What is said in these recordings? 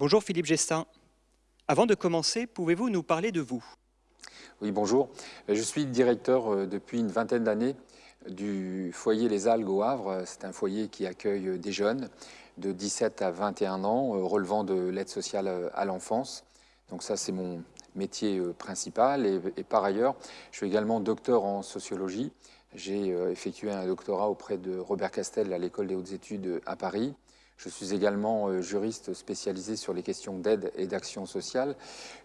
Bonjour Philippe Gestin. Avant de commencer, pouvez-vous nous parler de vous? Oui, bonjour. Je suis directeur euh, depuis une vingtaine d'années du foyer Les Algues au Havre. C'est un foyer qui accueille des jeunes de 17 à 21 ans euh, relevant de l'aide sociale euh, à l'enfance. Donc ça, c'est mon métier principal. Et, par ailleurs, je suis également docteur en sociologie. J'ai effectué un doctorat auprès de Robert Castel à l'École des hautes études à Paris. Je suis également euh, juriste spécialisé sur les questions d'aide et d'action sociale,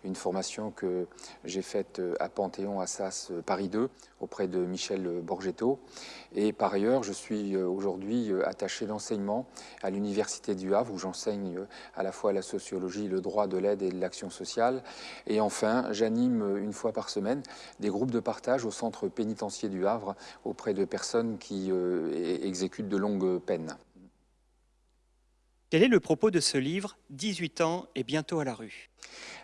une formation que j'ai faite euh, à Panthéon Assas euh, Paris 2 auprès de Michel Borgetto. Et par ailleurs, je suis aujourd'hui attaché d'enseignement à l'Université du Havre où j'enseigne à la fois la sociologie, le droit de l'aide et de l'action sociale. Et enfin, j'anime une fois par semaine des groupes de partage au centre pénitentiaire du Havre auprès de personnes qui exécutent de longues peines. Quel est le propos de ce livre, 18 ans et bientôt à la rue?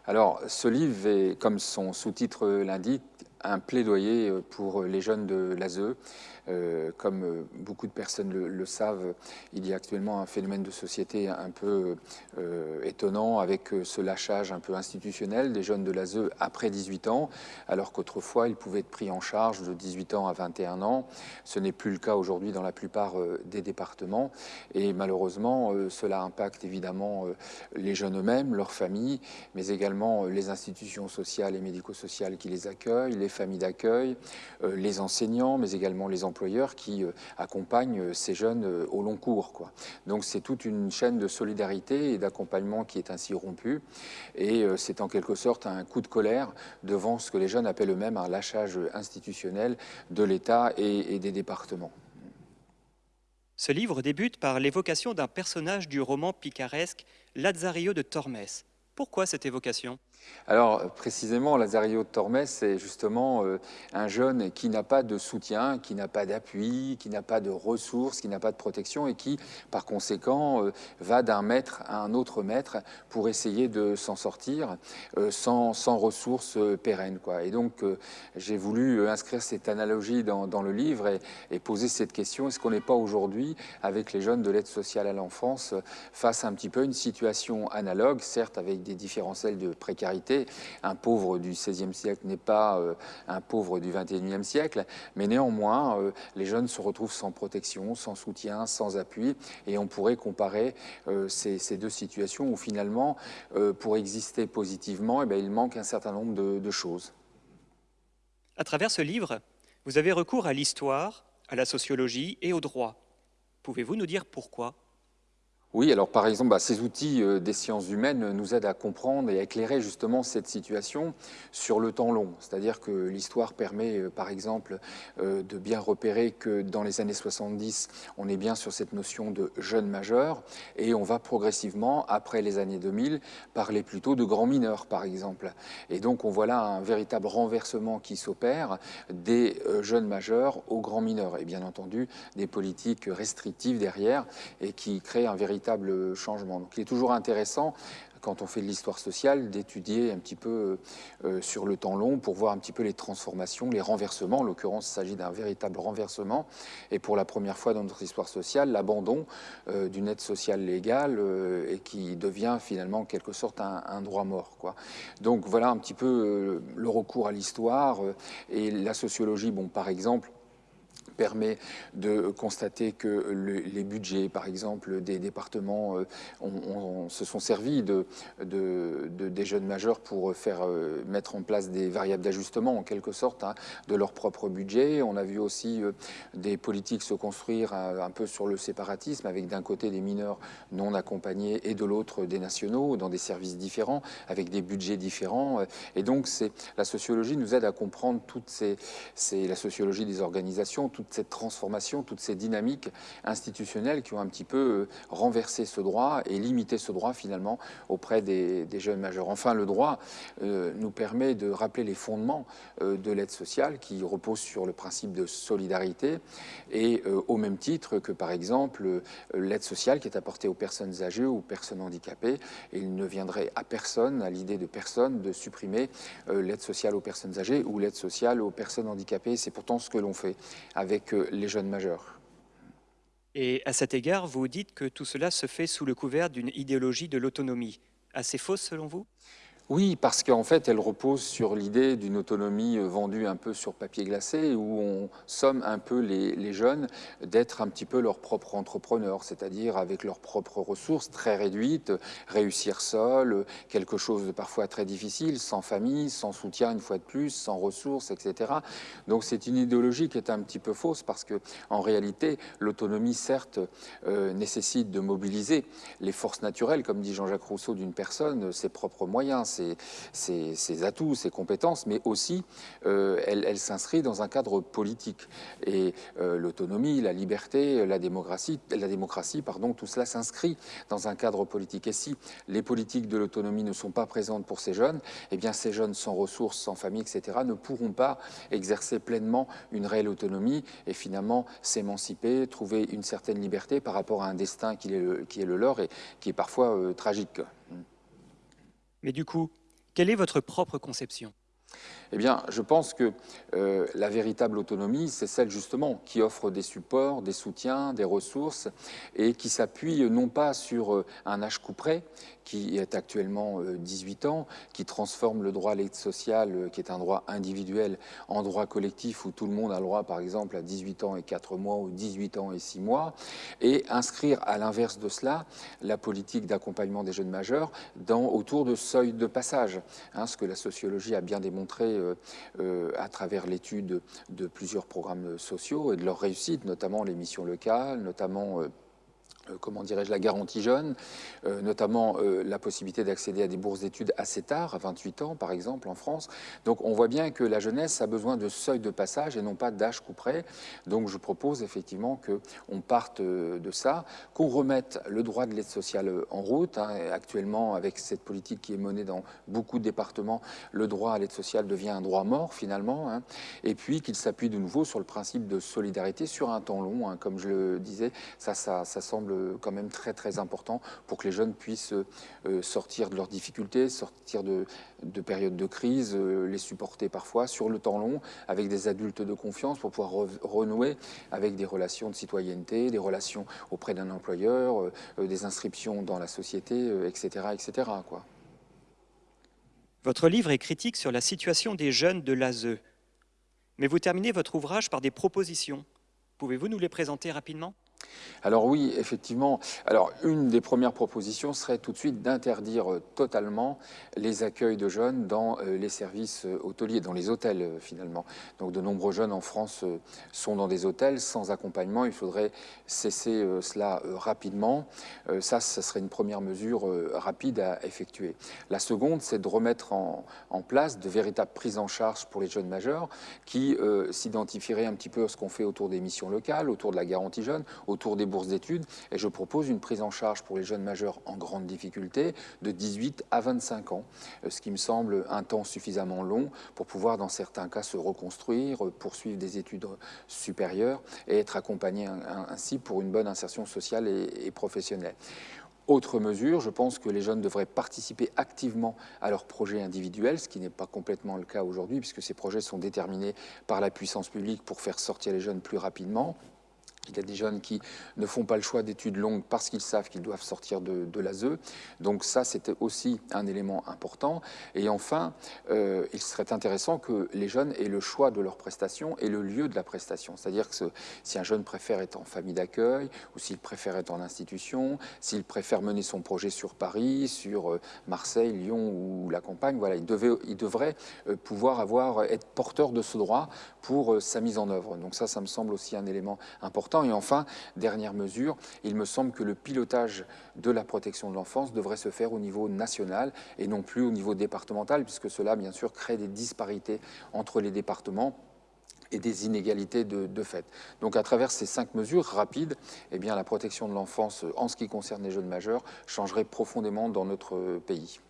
Alors, ce livre est, comme son sous-titre l'indique, un plaidoyer pour les jeunes de l'ASE, comme euh, beaucoup de personnes le, savent, il y a actuellement un phénomène de société un peu euh, étonnant avec ce lâchage un peu institutionnel des jeunes de l'ASE après 18 ans, alors qu'autrefois ils pouvaient être pris en charge de 18 ans à 21 ans. Ce n'est plus le cas aujourd'hui dans la plupart des départements et malheureusement cela impacte évidemment les jeunes eux-mêmes, leurs familles, mais également les institutions sociales et médico-sociales qui les accueillent, les familles d'accueil, les enseignants, mais également les employeurs qui euh, accompagnent euh, ces jeunes euh, au long cours. Donc c'est toute une chaîne de solidarité et d'accompagnement qui est ainsi rompue. Et c'est en quelque sorte un coup de colère devant ce que les jeunes appellent eux-mêmes un lâchage institutionnel de l'État et, et des départements. Ce livre débute par l'évocation d'un personnage du roman picaresque Lazzario de Tormes. Pourquoi cette évocation? Alors précisément, Lazario Tormes, c'est justement euh, un jeune qui n'a pas de soutien, qui n'a pas d'appui, qui n'a pas de ressources, qui n'a pas de protection et qui, par conséquent, euh, va d'un maître à un autre maître pour essayer de s'en sortir euh, sans, ressources pérennes. Et donc, j'ai voulu inscrire cette analogie dans, le livre et, et, poser cette question, est-ce qu'on n'est pas aujourd'hui, avec les jeunes de l'aide sociale à l'enfance, face à un petit peu une situation analogue, certes avec des différentiels de précarité, un pauvre du XVIe siècle n'est pas euh, un pauvre du XXIe siècle, mais néanmoins, euh, les jeunes se retrouvent sans protection, sans soutien, sans appui, et on pourrait comparer euh, ces, deux situations où finalement, pour exister positivement, eh bien, il manque un certain nombre de, de choses. À travers ce livre, vous avez recours à l'histoire, à la sociologie et au droit. Pouvez-vous nous dire pourquoi? Oui, alors par exemple, bah, ces outils euh, des sciences humaines nous aident à comprendre et à éclairer justement cette situation sur le temps long. C'est-à-dire que l'histoire permet, euh, par exemple, euh, de bien repérer que dans les années 70, on est bien sur cette notion de jeunes majeurs et on va progressivement, après les années 2000, parler plutôt de grands mineurs, par exemple. Et donc on voit là un véritable renversement qui s'opère des jeunes majeurs aux grands mineurs et bien entendu des politiques restrictives derrière et qui créent un véritable changement. Donc il est toujours intéressant quand on fait de l'histoire sociale, d'étudier un petit peu euh, sur le temps long pour voir un petit peu les transformations, les renversements. En l'occurrence, il s'agit d'un véritable renversement. Et pour la première fois dans notre histoire sociale, l'abandon euh, d'une aide sociale légale euh, et qui devient finalement en quelque sorte un, droit mort. Donc voilà un petit peu le recours à l'histoire et la sociologie, bon, par exemple, permet de constater que les budgets, par exemple, des départements euh, se sont servis de, des jeunes majeurs pour faire euh, mettre en place des variables d'ajustement, en quelque sorte, hein, de leur propre budget. On a vu aussi euh, des politiques se construire un, peu sur le séparatisme, avec d'un côté des mineurs non accompagnés et de l'autre des nationaux, dans des services différents, avec des budgets différents. Et donc, la sociologie nous aide à comprendre toutes la sociologie des organisations, cette transformation, toutes ces dynamiques institutionnelles qui ont un petit peu euh, renversé ce droit et limité ce droit finalement auprès des, jeunes majeurs. Enfin, le droit euh, nous permet de rappeler les fondements euh, de l'aide sociale qui repose sur le principe de solidarité et au même titre que par exemple l'aide sociale qui est apportée aux personnes âgées ou aux personnes handicapées. il ne viendrait à personne, à l'idée de personne, de supprimer l'aide sociale aux personnes âgées ou l'aide sociale aux personnes handicapées. C'est pourtant ce que l'on fait avec euh, les jeunes majeurs. Et à cet égard, vous dites que tout cela se fait sous le couvert d'une idéologie de l'autonomie. assez fausse selon vous? Oui, parce qu'en fait, elle repose sur l'idée d'une autonomie euh, vendue un peu sur papier glacé, où on somme un peu les, jeunes d'être un petit peu leurs propres entrepreneurs, c'est-à-dire avec leurs propres ressources très réduites, réussir seul, quelque chose de parfois très difficile, sans famille, sans soutien une fois de plus, sans ressources, etc. Donc c'est une idéologie qui est un petit peu fausse, parce que réalité, l'autonomie, certes, euh, nécessite de mobiliser les forces naturelles, comme dit Jean-Jacques Rousseau, d'une personne, ses propres moyens, ses, atouts, ses compétences, mais aussi euh, elle, s'inscrit dans un cadre politique. Et euh, l'autonomie, la liberté, la démocratie, la démocratie pardon, tout cela s'inscrit dans un cadre politique. Et si les politiques de l'autonomie ne sont pas présentes pour ces jeunes, eh bien ces jeunes sans ressources, sans famille, etc., ne pourront pas exercer pleinement une réelle autonomie et finalement s'émanciper, trouver une certaine liberté par rapport à un destin qui est le, leur et qui est parfois euh, tragique. Mais du coup, quelle est votre propre conception? Eh bien, je pense que euh, la véritable autonomie, c'est celle justement qui offre des supports, des soutiens, des ressources et qui s'appuie non pas sur euh, un âge couperet, qui est actuellement 18 euh, ans, qui transforme le droit à l'aide sociale, qui est un droit individuel, en droit collectif où tout le monde a le droit, par exemple, à 18 ans et 4 mois ou 18 ans et 6 mois, et inscrire à l'inverse de cela la politique d'accompagnement des jeunes majeurs dans, autour de seuils de passage, hein, ce que la sociologie a bien démontré euh, euh, à travers l'étude de plusieurs programmes sociaux et de leur réussite, notamment les missions locales, notamment euh, euh, comment dirais-je, la garantie jeune, euh, notamment euh, la possibilité d'accéder à des bourses d'études assez tard, à 28 ans par exemple en France. Donc on voit bien que la jeunesse a besoin de seuil de passage et non pas d'âge couperet. Donc je propose effectivement qu'on parte de ça, qu'on remette le droit de l'aide sociale en route. Hein. Actuellement, avec cette politique qui est menée dans beaucoup de départements, le droit à l'aide sociale devient un droit mort finalement. Hein. Et puis qu'il s'appuie de nouveau sur le principe de solidarité sur un temps long. Hein. Comme je le disais, ça, ça, ça semble quand même très très important pour que les jeunes puissent euh, sortir de leurs difficultés, sortir de, périodes de crise, euh, les supporter parfois sur le temps long avec des adultes de confiance pour pouvoir renouer avec des relations de citoyenneté, des relations auprès d'un employeur, euh, des inscriptions dans la société, etc. etc. Quoi. Votre livre est critique sur la situation des jeunes de l'ASE. Mais vous terminez votre ouvrage par des propositions. Pouvez-vous nous les présenter rapidement? Alors oui, effectivement. Alors une des premières propositions serait tout de suite d'interdire euh, totalement les accueils de jeunes dans euh, les services euh, hôteliers, dans les hôtels finalement. Donc de nombreux jeunes en France sont dans des hôtels sans accompagnement. Il faudrait cesser cela rapidement. Ça, ce serait une première mesure rapide à effectuer. La seconde, c'est de remettre en, place de véritables prises en charge pour les jeunes majeurs qui s'identifieraient un petit peu à ce qu'on fait autour des missions locales, autour de la garantie jeune, autour des bourses d'études et je propose une prise en charge pour les jeunes majeurs en grande difficulté de 18 à 25 ans, euh, ce qui me semble un temps suffisamment long pour pouvoir dans certains cas se reconstruire, euh, poursuivre des études supérieures et être accompagné ainsi pour une bonne insertion sociale et, professionnelle. Autre mesure, je pense que les jeunes devraient participer activement à leurs projets individuels, ce qui n'est pas complètement le cas aujourd'hui, puisque ces projets sont déterminés par la puissance publique pour faire sortir les jeunes plus rapidement. Il y a des jeunes qui ne font pas le choix d'études longues parce qu'ils savent qu'ils doivent sortir de, de l'ASE. Donc ça, c'était aussi un élément important. Et enfin, euh, il serait intéressant que les jeunes aient le choix de leur prestation et le lieu de la prestation. C'est-à-dire que si un jeune préfère être en famille d'accueil, ou s'il préfère être en institution, s'il préfère mener son projet sur Paris, sur euh, Marseille, Lyon ou la campagne, voilà, il, devait, il devrait euh, pouvoir avoir, être porteur de ce droit pour sa mise en œuvre. Donc ça, ça me semble aussi un élément important et enfin, dernière mesure, il me semble que le pilotage de la protection de l'enfance devrait se faire au niveau national et non plus au niveau départemental, puisque cela, bien sûr, crée des disparités entre les départements et des inégalités de, fait. Donc à travers ces cinq mesures rapides, eh la protection de l'enfance en ce qui concerne les jeunes majeurs changerait profondément dans notre pays.